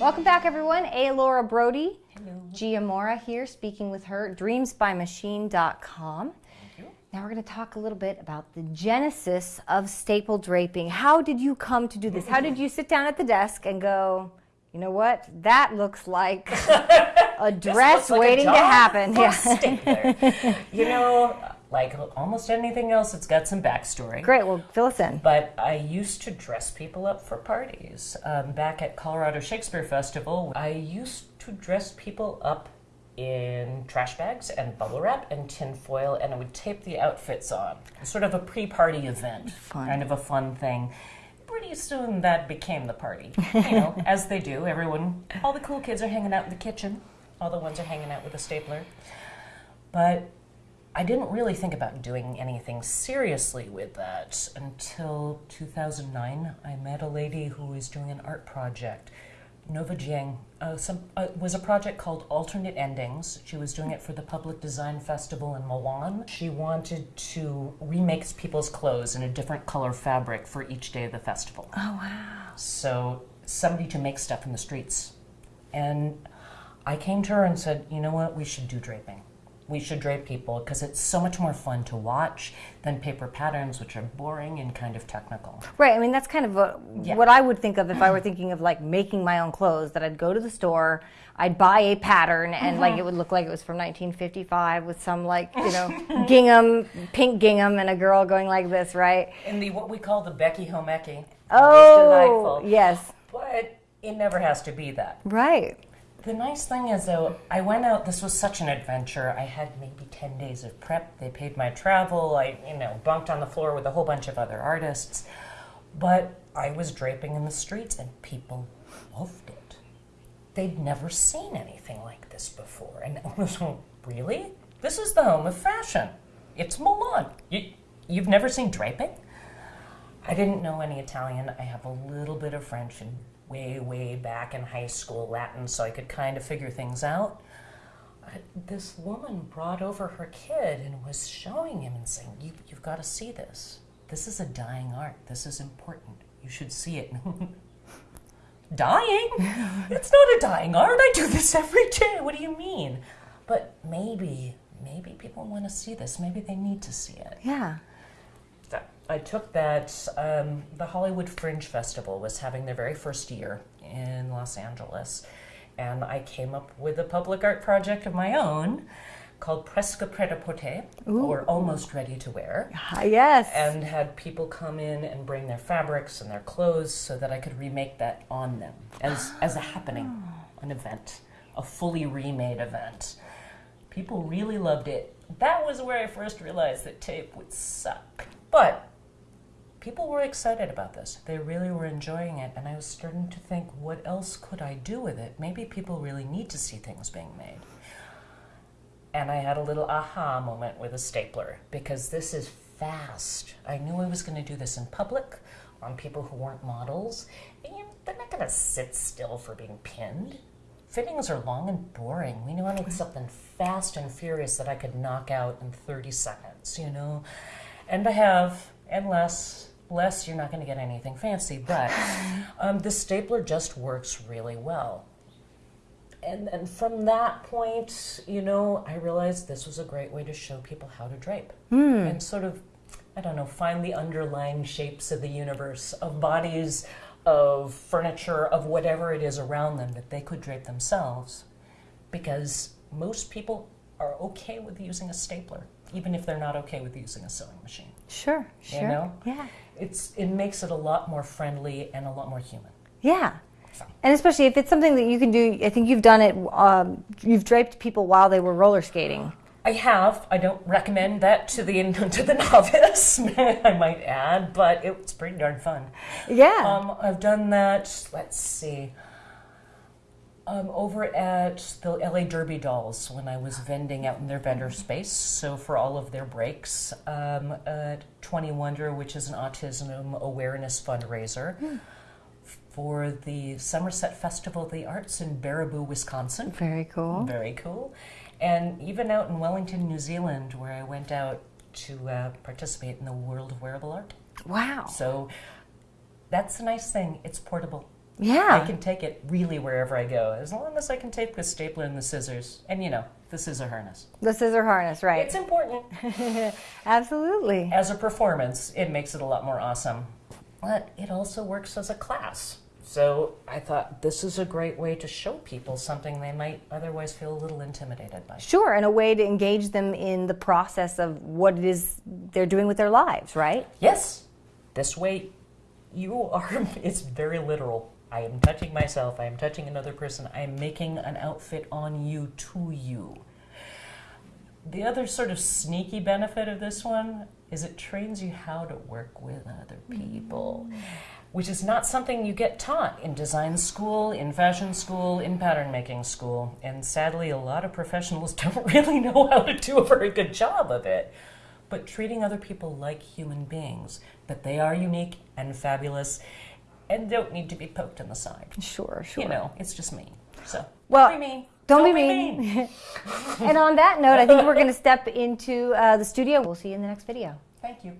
Welcome back, everyone. A. Laura Brody. Hello. Gia Mora here speaking with her, dreamsbymachine.com. Now we're going to talk a little bit about the genesis of staple draping. How did you come to do this? How did you sit down at the desk and go, you know what? That looks like a dress Looks like a waiting to happen. Yeah. You know, like almost anything else, it's got some backstory. Great. Well, fill us in. But I used to dress people up for parties. Um, back at Colorado Shakespeare Festival, I used to dress people up in trash bags and bubble wrap and tin foil, and I would tape the outfits on. Sort of a pre-party event, Fun. kind of a fun thing. Pretty soon that became the party. You know, as they do. Everyone, all the cool kids are hanging out in the kitchen. All the ones are hanging out with a stapler. But I didn't really think about doing anything seriously with that until 2009. I met a lady who was doing an art project. Nova Jiang uh, some, uh, was a project called Alternate Endings. She was doing it for the Public Design Festival in Milan. She wanted to remake people's clothes in a different color fabric for each day of the festival. Oh, wow. So somebody to make stuff in the streets. And I came to her and said, you know what, we should do draping. We should drape people because it's so much more fun to watch than paper patterns, which are boring and kind of technical. Right. I mean, that's kind of a, Yeah. what I would think of if I were thinking of like making my own clothes. That I'd go to the store, I'd buy a pattern, and like it would look like it was from 1955 with some like you know gingham, pink gingham, and a girl going like this, right? In the what we call the Becky Homeki. Oh, delightful. yes, But it never has to be that. right. The nice thing is, though, I went out. This was such an adventure. I had maybe ten days of prep. They paid my travel. I, you know, bunked on the floor with a whole bunch of other artists. But I was draping in the streets, and people loved it. They'd never seen anything like this before, and I was like, really? This is the home of fashion. It's Milan. You, you've never seen draping? I didn't know any Italian. I have a little bit of French and way, way back in high school Latin, so I could kind of figure things out. Uh, This woman brought over her kid and was showing him and saying, you, You've got to see this. This is a dying art. This is important. You should see it. dying? it's not a dying art. I do this every day. What do you mean? But maybe, maybe people want to see this. Maybe they need to see it. Yeah. That- I took that. Um, the Hollywood Fringe Festival was having their very first year in Los Angeles, and I came up with a public art project of my own called Presque Pret a Porter, or Almost Ready to Wear, Ah, yes. and had people come in and bring their fabrics and their clothes so that I could remake that on them as, as a happening, an event, a fully remade event. People really loved it. That was where I first realized that tape would suck. But people were excited about this. They really were enjoying it, and I was starting to think, what else could I do with it? Maybe people really need to see things being made. And I had a little aha moment with a stapler because this is fast. I knew I was going to do this in public on people who weren't models. And they're not going to sit still for being pinned. Fittings are long and boring. We knew I needed mm-hmm. something fast and furious that I could knock out in 30 seconds, you know? And I have, and less, less, you're not going to get anything fancy, but um, the stapler just works really well. And and from that point, you know, I realized this was a great way to show people how to drape. And sort of, I don't know, find the underlying shapes of the universe of bodies, of furniture, of whatever it is around them that they could drape themselves, because most people are okay with using a stapler, even if they're not okay with using a sewing machine. sure. Sure. know? Yeah. It's it makes it a lot more friendly and a lot more human. Yeah. So. And especially if it's something that you can do, I think you've done it. Um, you've draped people while they were roller skating. I have. I don't recommend that to the to the novice. I might add, but it's pretty darn fun. Yeah. Um, I've done that. Let's see. Um, over at the LA Derby Dolls when I was vending out in their vendor space. So for all of their breaks, um, at Twenty Wonder, which is an autism awareness fundraiser. For the Somerset Festival of the Arts in Baraboo, Wisconsin. Very cool. Very cool. And even out in Wellington, New Zealand, where I went out to uh, participate in the World of Wearable Art. Wow. So that's a nice thing. It's portable. Yeah. I can take it really wherever I go, as long as I can take the stapler and the scissors, and you know, the scissor harness. The scissor harness, right? It's important. Absolutely. As a performance, it makes it a lot more awesome. But it also works as a class. So I thought this is a great way to show people something they might otherwise feel a little intimidated by. Sure, and a way to engage them in the process of what it is they're doing with their lives, right? Yes, this way you are, it's very literal. I am touching myself, I am touching another person, I am making an outfit on you to you. The other sort of sneaky benefit of this one is it trains you how to work with other people, mm. which is not something you get taught in design school, in fashion school, in pattern making school. And sadly, a lot of professionals don't really know how to do a very good job of it. But treating other people like human beings, that they are unique and fabulous and don't need to be poked in the side. Sure, sure. You know, it's just me. So, Well, don't be mean. Don't, be mean. and on that note, I think we're going to step into uh, the studio. We'll see you in the next video. Thank you.